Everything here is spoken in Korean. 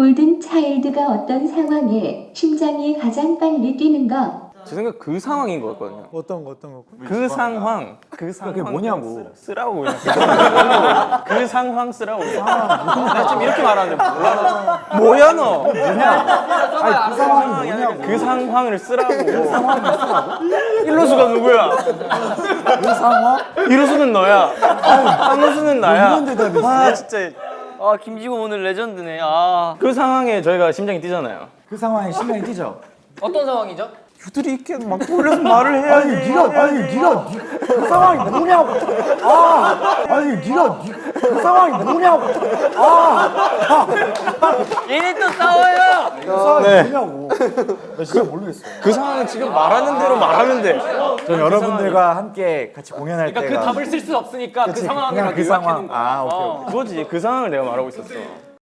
골든 차일드가 어떤 상황에 심장이 가장 빨리 뛰는 거? 제 생각 그 상황인 거였거든요. 어떤 거 어떤 거? 그 상황, 그 상황 그게 뭐냐고. 쓰, 라고 그냥 그 상황 쓰라고. 나 지금 이렇게 말하는데 몰라. 뭐야 너? 아니 그 상황이 뭐냐고. 그 상황을 쓰라고. 그 상황을 쓰라고? 일로수가 누구야? 그 상황? 이로수는 너야. 한로수는 나야. 이런 대답이 아 진짜 아 김지구 오늘 레전드네. 아 그 상황에 저희가 심장이 뛰잖아요. 그 상황에 심장이 뛰죠. 어떤 상황이죠? 유들이 있게 막 돌려서 말을 해야지. 아니 네가 아니 네가 네- 그 상황이 뭐냐고. 아 아니 네가 네- 그 상황이 뭐냐고. 아 얘네 또 싸워요. 그 상황이 뭐냐고. 나 진짜 모르겠어. 그 상황은 지금 말하는 대로 말하면 돼. 전 여러분들과 함께 같이 공연할 그러니까 때가 그 답을 쓸 수 없으니까 그 상황을 그 상황. 아 오케이 어. 오케이. 그거지. 그 상황을 내가 말하고 있었어.